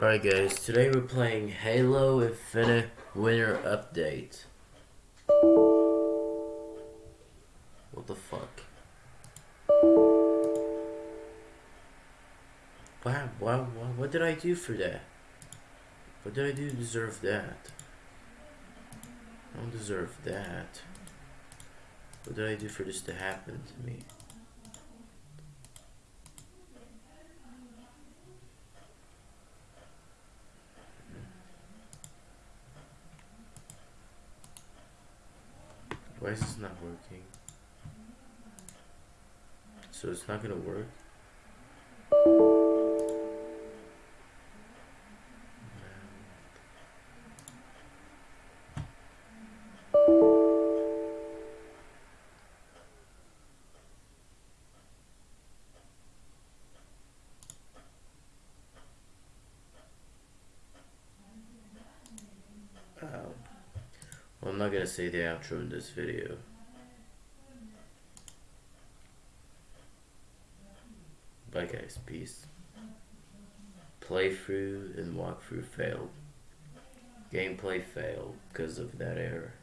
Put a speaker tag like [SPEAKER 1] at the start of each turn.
[SPEAKER 1] Alright guys, today we're playing Halo Infinite Winter Update. What the fuck? Wow, wow, wow, what did I do for that? What did I do to deserve that? I don't deserve that. What did I do for this to happen to me? Why is this not working? So it's not gonna work? Well, I'm not gonna say the outro in this video. Bye guys, peace. Playthrough and walkthrough failed. Gameplay failed because of that error.